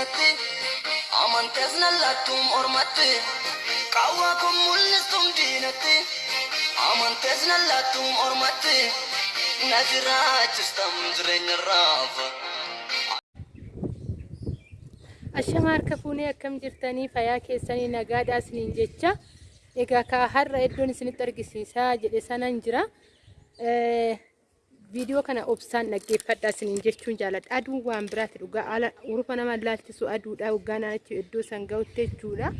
diinatti amantees nallattuun ormatti qawwaa kun mul'istuun diinatti amantees nallattuun ormatti na jiraachistam jireenya raafa. Ashama harka fuunee akkam jirtanii fayyaa keessanii nagaadhaa isiniin jecha egaa ka har'a iddoon isinitti argisiisaa jedhe sanan jira. Viidiyoo kana obsaan dhaggeeffadhaa isiniin jechuun jaaladha. Aduun waan biraati dhugaa ala urufa nama laalchisu aduudha hoggaan achi iddoo san ga'utti jechuudha.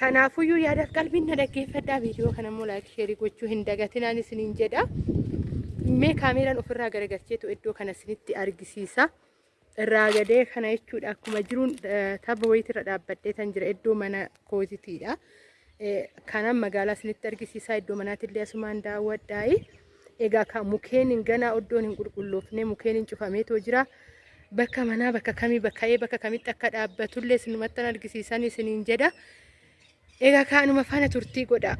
Kanaafuyyuu yaada qalbiin na dhaggeeffadhaa viidiyoo kana immoo laayik sheerii gochuu hin dagatinaan isiniin jedha. Mee kaameeraan ofirraa garagalcheetu iddoo kana isinitti argisiisa. irraa gadee kana jechuudha akkuma jiruun tabba wayiitirra dhaabbadhee kan jira iddoo mana kootitiidha. Kanan magaalaa isinitti argisiisaa iddoo manaatillee asumaan daawwadhaayi. Egaa kan mukeen ganaa iddoon hin qulqulloofne mukeen hin cufameetoo jira. Bakka manaa bakka kamii bakka ee bakka kamitti akka dhaabbatullee isinumatti argisiisan isiniin jedha. Egaa kaanuma faana turtii godha.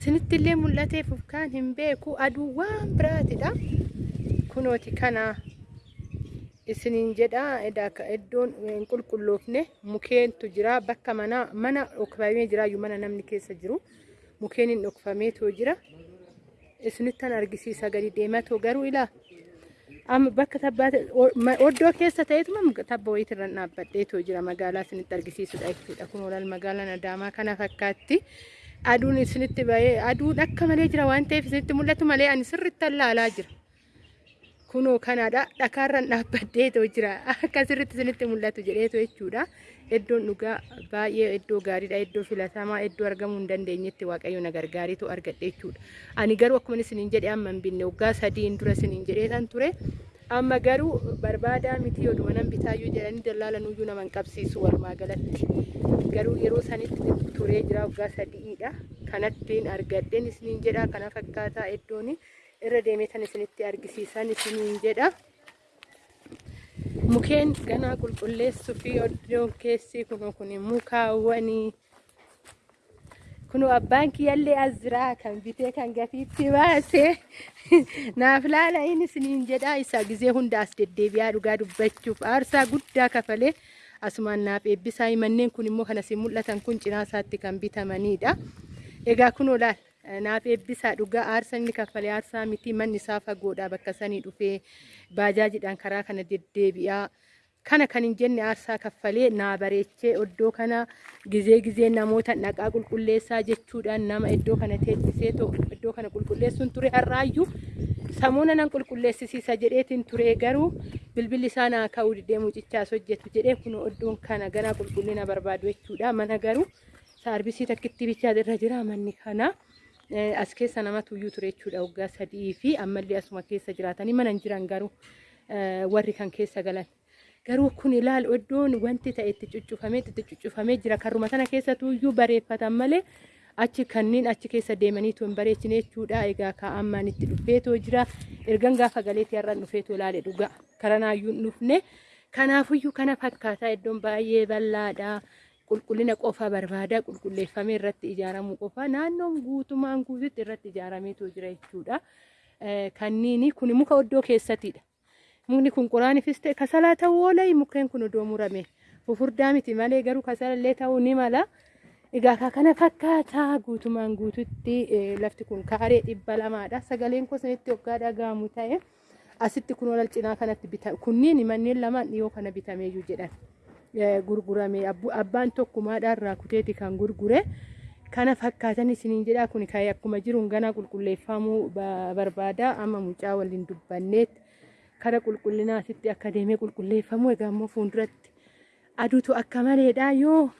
Isinittillee mul'ateef ufkaan hin beeku aduu waan biraatidha. kunooti kana isiniin jedha iddoon hin qulqulloofne mukeentu jira bakka mana mana dhokfamee jiraayyuu mana namni keessa jiru mukeen hin dhokfameetoo jira. Isinittan argisiisa gadi deematoo garuu ilaa. Amma bakka tabbaate oddoo keessa ta'eetuma tabba wayiitirra dhaabbadheetoo jira? Magaalaa isinitti argisiisudha jechuudha. Kun olaal magaalaan adaamaa kana fakkaatti. Aduun isinitti bahee aduun akka malee jira waan ta'eef isinitti mul'atu malee ani sirriitti ilaalaa jira. Kunoo kanaadha dhakaarran dhaabbadheetoo jira. Akka sirriitti isinitti mul'atu jedheetoo jechuudha. Iddoon dhugaa baay'ee iddoo gaariidha iddoo filatamaa iddoo argamuu hin dandeenyetti waaqayyo na gargaariitu argadhe jechuudha. Ani garuu akkuma isiniin jedhe amma hin binne waggaa sadiin dura isiniin jedheetan ture. Amma garuu barbaadaa miti oduma nan bitaayyuu jedhanii dallaalanuyyuu nama hin qabsiisu walumaa galatti. Garuu yeroo sanitti turee jira waggaa sadiidha. Kanattiin argadheen isiniin jedha kana fakkaataa iddooni. Irra deemee kan isinitti argisiisan isiniin jedha. Mukeen ganaa qulqulleessuu fi iddoon keessi kunoo kun mukaawwanii kunoo abbaan kiyyallee as jira kan bitee kan gatiitti baase. Naaf laala inni isiniin jedha isa gizee hunda as deddeebi'aa dhugaa dubbachuuf aarsaa guddaa kafalee asumaan naaf eebbisaa manneen kun immoo kan asiin mul'atan kun cinaa isaatti kan bitamanidha. Egaa kunoo laal naaf eebbisaa dhugaa aarsaa inni kaffalee aarsaa miti manni isaa fagoodha bakka sanii dhufee baajaajiidhaan karaa kana deddeebi'aa kana kan hin jenne aarsaa kaffalee naa bareechee iddoo kana gizee gizee namoota dhaqaa qulqulleessaa jechuudhaan nama iddoo kana teessisee iddoo kana qulqulleessuun ture har'aayyuu samuuna nan qulqulleessisiisa jedheetiin ture garuu bilbilli isaa naa ka'uu didee mucichaas hojjetu jedhee kun iddoon kana ganaa qulqullina barbaadu jechuudha mana garuu saarbisii takkitti bichaa irra jira manni kana. As keessa namatu iyyuu ture jechuudha waggaa sadii fi ammallee asuma keessa jiraatanii mana hin jiran garuu warri kan keessa galan. Garuu kun ilaalu iddoon wanti ta'e itti cuccufamee itti cuccufamee jira karruma sana keessatu iyyuu bareeffatan malee achi kanneen achi keessa deemaniitu hin bareechine jechuudha. Egaa kaa'ammaan itti dhufeetoo jira. Ergan gaafa galeetii har'an dhufeetoo ilaale dhugaa karanaayyuu hin dhufne. Kanaafuyyuu kana fakkaataa iddoon baay'ee bal'aadha. Qulqullina qofa barbaada qulqulleeffamee irratti ijaaramuu qofa naannoon guutumaan guututti irratti ijaarameetu jira jechuudha. Kanniini kun muka oddoo keessatidha. Mukni kun quraanifis ta'e kasalaa ta'uu oola mukkeen kun odoo murame fufurdaa miti malee garuu kasalallee ta'uu ni mala. Egaa kana fakkaataa guutumaan guututti lafti kun kaaree dhibba lamaadha. Sagaleen kosanitti waggaa dhaga'amu ta'e asitti kun olal cinaa kanatti bitame kunniin manneen lamaan dhiyoo kana bitameeyyuu jedhan. Gurgurame. Abbaan tokkumaadhaan irraa kuteeti kan gurgure. Kana fakkaatan isiniin jedha. Kun kan akkuma jiruun ganaa qulqulleeffamuu barbaada. Amma mucaa waliin dubbanneet. Kara qulqullinaatitti akka deemee qulqulleeffamu egaa immoo fuulduratti aduutu akka maleedha. Yoo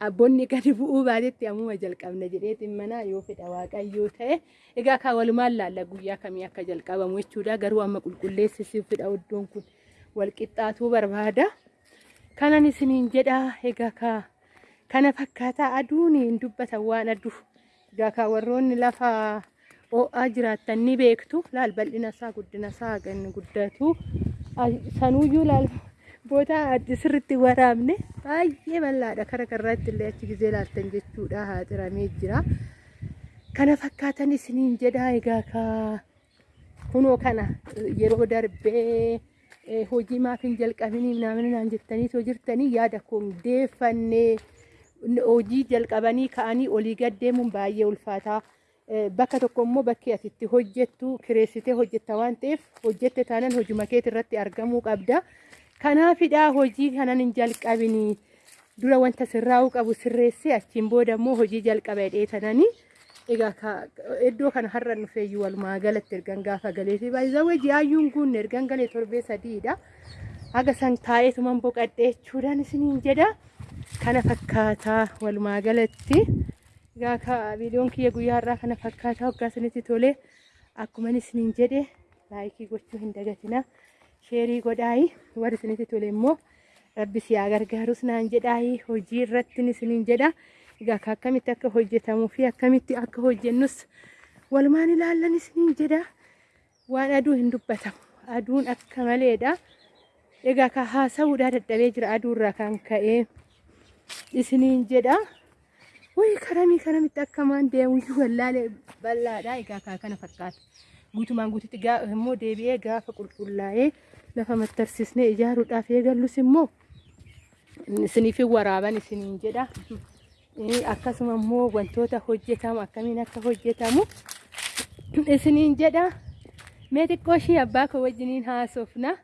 abbonni gadi bu'uu baatetti ammuma jalqabna jedheetiin mana yoo fedha waaqayyoo ta'e egaa kan walumaan laalla guyyaa kamii akka jalqabamu jechuudha. Garuu amma qulqulleessisiif fedha iddoon kun walqixxaatuu barbaada. Kanan isiniin jedha egaa ka kana fakkaataa aduun hin dubbatan waan aduu egaa ka warroonni lafa ho'aa jiraattan ni beektu. Laal bal'ina isaa guddina isaa ganni guddatu. Sanuuyyuu laal boota sirriitti waraabne. Baay'ee bal'aadha kara karraatti illee achi gizee laaltan jechuudha. Haaxiramee jira. Kana fakkaatan isiniin jedha egaa ka. Kunoo kana yeroo darbee hojii maaf hin jalqabinii namni naan jettanii soo jirtanii yaada koon deeffannee hojii jalqabanii ka'anii olii gad deemuun baay'ee ulfaataa. Bakka tokko immoo bakki ati itti hojjettu kireessitee hojjetta waan ta'eef hojjette taanaan hojii keetii irratti argamuu qabda. Kanaafidhaa hojii kanan hin jalqabinii dura wanta sirraa'uu qabu sirreessee achiin booda immoo hojii jalqaba dheetananii egaa iddoo kana har'a dhufeeyyuu walumaa galatti ergan gaafa galee fi baay'ee ji'aayyuun kun ergan galee torbee sadiidha. Haga san taa'eetuman boqadhee jechuudhaan isiniin jedha. Kana fakkaataa walumaa galatti. Egaa ka viidiyoon kiyya guyyaa har'aa kana fakkaataa hoggaa isinitti tolee akkuma isiniin jedhe laayikii gochuu hin dagatina. Sheerii godhaayi warri isinitti tole immoo rabbi si haa gargaarus naan jedhaayi hojii irratti isiniin jedha. Egaa akkamitti akka hojjetamuu fi akkamitti akka hojjennus walumaan ilaallan isiniin jedha. Waan aduu hin dubbatamu. Aduun akka maleedha. Egaa ka haasa'uudhaa dadhabee jira aduurraa kan ka'ee isiniin jedha. Wayii karamii karamitti akkamaan deemu wallaalee bal'aadha. Egaa kaa kana fakkaata. Guutumaan guututti immoo deebi'ee gaafa qulqullaa'ee lafa mattarsisnee ijaaruudhaaf eegallus immoo isiniif waraaban isiniin jedha. Akkasuma immoo wantoota hojjetamu akkamiin akka hojjetamu isiniin jedha. Mee xiqqoo ishii abbaa koo wajjiniin haasofna.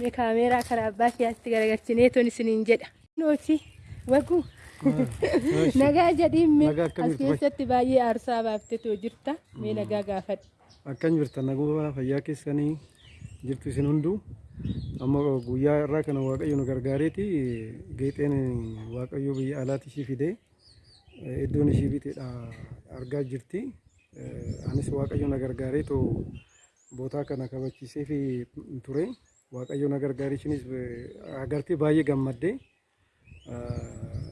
Mee kaameeraa karaa abbaa kiyyaatti garagalchinee toon isiniin jedha. Nooti waguu. Nagaa jedhiin mee as keessatti baay'ee aarsaa baaftetoo jirta. Mee nagaa gaafadhu. Akkan jirtan naguma fayyaa keessanii jirtu isin hunduu amma guyyaa irraa kana waaqayyo nu gargaareeti geexeen waaqayyo biyya alaatti ishii fidee iddoon ishii biteedha argaa jirti. Anis waaqayyo na too bootaa kana kabachiisee fi ture. Waaqayyo na gargaaree ishinis agartee baay'ee gammaddee.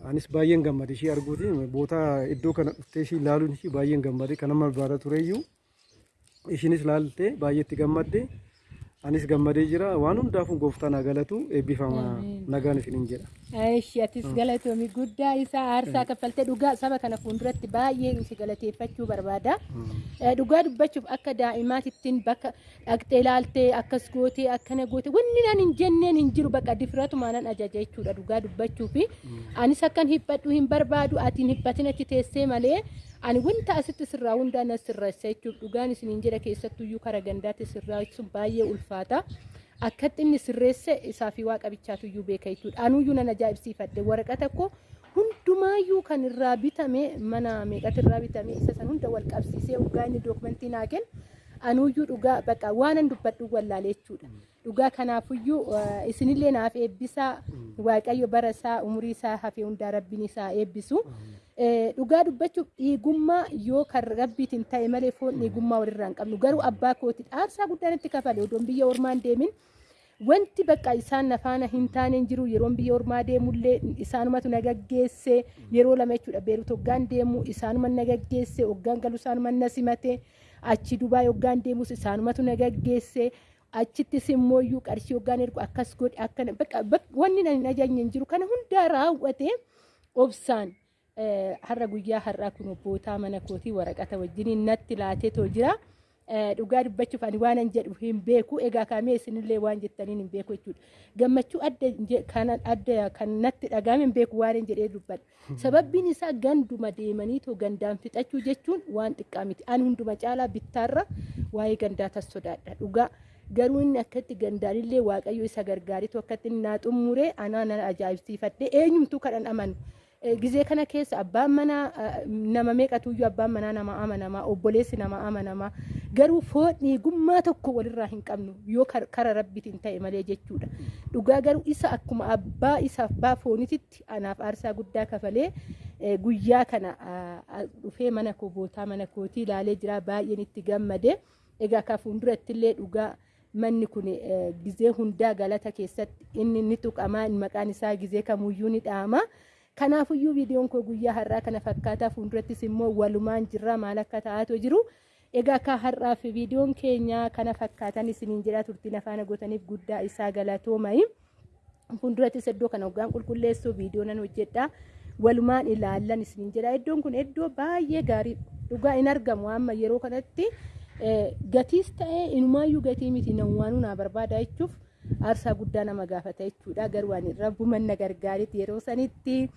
Anis baay'een gammade ishii arguuti bootaa iddoo kana dhuftee ishii ilaaluun ishii baay'een gammade kan amma barbaada tureyyuu ishinis baay'eetti gammadde. Anis gammadee jira. Waan hundaafuu gooftaan haa galatu eebbifama nagaan isiniin jedha. Ishi atis galatoomi guddaa isaa aarsaa kaffaltee dhugaa saba kana fuulduratti baay'ee si galateeffachuu barbaada. Dhugaa dubbachuuf akka daa'imaatittiin bakka dhaqxee ilaaltee akkas gootee akkana gootee wanni naan hin jenneen hin jiru bakka difiratumaa nan ajaja jechuudha dhugaa dubbachuufi anis akkan hibbadhu hin barbaadu atiin hibbatin achi teessee malee ani wanta asitti sirraa hundaa na sirreessa jechuudha dhugaan isiniin jedha keessattuyyuu kara gandaatti sirreessuun baay'ee ulfaata. Akkatti inni sirreesse isaa fi waaqa bichaatuyyuu beeka jechuudha. Anuyyuu nan ajaa'ibsiifadhe waraqata koo hundumaayyuu kan irraa bitame mana meeqatu irraa bitame isa san hunda wal qabsiisee dhugaa inni dookumentii naa kennu anuyyuu dhugaa bakka waanan dubbadhu wallaalee jechuudha. Dhugaa kanaafuyyuu isinillee naaf eebbisaa waaqayyo bara isaa umurii isaa hafee hundaa rabbiin isaa eebbisu. Dhugaa dubbachuuf dhiigummaa yoo kan rabbiitiin ta'e malee foon dhiigummaa walirraa hin qabnu. Garuu abbaa kooti aarsaa guddaan itti kafale odoon biyya ormaan deemin. Wanti bakka isaan nafaana hin taane hin jiru yeroon biyya ormaa deemullee isaanumatu na gaggeesse yeroo lama jechuudha. Beeruut hoggaan deemu isaanuma na gaggeesse hoggaan galu isaanuma na simate achi dubaa hoggaan deemus isaanumatu na gaggeesse achittis immoo iyyuu qarshii hoggaan ergu akkas godhe akkana bakka wanni na hin ajajne hin jiru kana hundaa raawwate obsaan har'a guyyaa har'aa kun obbootaa mana kootii waraqata wajjiniin natti laateetoo jira. Dhugaa dubbachuuf ani waan an jedhu hin beeku egaa kaamee isinillee waan jettaniin hin beeku jechuudha. Gammachuu adda kan natti dhagahame hin beeku waan hin jedhee dubbadha. Sababbiin isaa ganduma deemanii too gandaan fixachuu jechuun waan xiqqaa miti. Ani hunduma caalaa bittaarra waa'ee gandaa tas sodaadha. Dhugaa garuu inni akkatti gandaanillee waaqayyo isa gargaaritu akkatti naa xummuree anaa nan ajaa'ibsiifadhe eenyumtuu kadhan amanu. Gizee kana keessa abbaan manaa nama meeqatuyyuu abbaan manaa nama amanamaa obboleessi nama amanamaa garuu foon dhiigummaa tokko walirraa hin qabnu yoo kara rabbitiin ta'e malee jechuudha. Dhugaa garuu isa akkuma abbaa isa abbaa foonititti anaaf aarsaa guddaa kafalee guyyaa kana dhufee mana koo bootaa mana kootii ilaalee jira baay'een itti gammade. Egaa ka fuulduratti illee dhugaa manni kun gizee hundaa galata keessatti inni ni tuqamaa maqaan isaa gizee kamuyyuu ni dhaama. Kanaafuyyuu viidiyoon koo guyyaa har'aa kana fakkaataa fuuldurattis immoo walumaan jirra maal akka ta'aatu jiru. Egaa akka har'aaf viidiyoon keenya kana fakkaatan isiniin jedha turtiin afaan gootaniif guddaa isaa galatoomayi. Fuuldurattis iddoo kana hoggaan qulqulleessuu viidiyoo nan hojjedha. Walumaan ilaallan isiniin jedha. Iddoon kun iddoo baay'ee gaarii dhugaa hin argamu amma yeroo kanatti gatiis ta'ee inumaayyuu gatii miti nan waanuu naa barbaada jechuuf aarsaa guddaa nama gaafata jechuudha. Garuu ani rabbuman na gargaaritti yeroo sanitti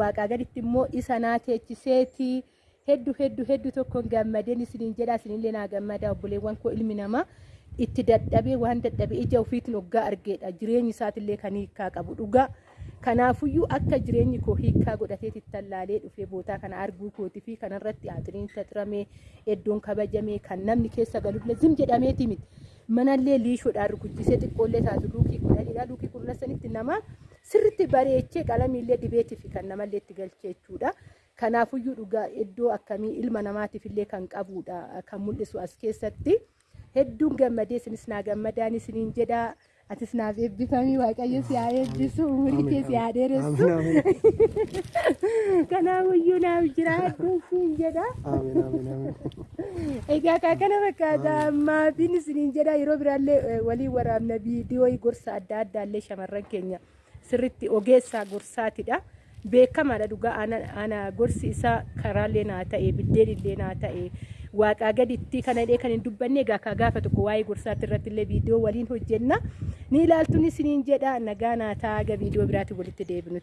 waaqaa gaditti immoo isa naa teechiseeti. Hedduu hedduu hedduu tokkoon gammadeen isiniin jedha. Isinillee naa gammada obboleewwan koo ilmi namaa itti dadhabee waan dadhabee ija ofiitiin hoggaa argeedha. Jireenyi isaatillee kan hiikaa qabu dhugaa kanaafuyyuu akka jireenyi koo hiikaa godhateeti tallaalee dhufee bootaa kana arguu kootii fi kanarratti haxiriin taxiramee iddoon kabajamee kan namni keessa galullee zim jedhameeti miti manallee liishoodhaan rukuchisee xiqqoollee taatu luukii kudhaniidha luukii kudha sanitti nama sirriitti bareechee qalamiillee dibeetii fi kan namallee itti galchee jechuudha. Kanaafuyyuu dhugaa iddoo akkamii ilma namaatiif illee kan qabudha kan mul'isu as keessatti. hedduun gammadee isinis naa gammadaan isiniin jedha atis naaf eebbifamii waaqayyo si haa eebbisu umurii kee si haa dheeressu kanaafiyyuu naaf jiraadhu siin jedha egaa kaa kana fakkaata maatiin isiniin jedha yeroo biraallee walii waraabna viidiyoo gorsa adda addaallee shamarran keenya sirriitti ogeessaa gorsaatidha. beekamaadha dhugaa ana gorsi isaa karaallee naa ta'e biddeen illee naa ta'e waaqaa gaditti kana illee kan hin dubbanne egaa kaa gaafa tokko waa'ee gorsaatti irratti illee viidiyoo waliin hojjenna ni ilaaltuun isiniin jedha nagaa naa ta'a viidiyoo biraatti walitti deebinutti.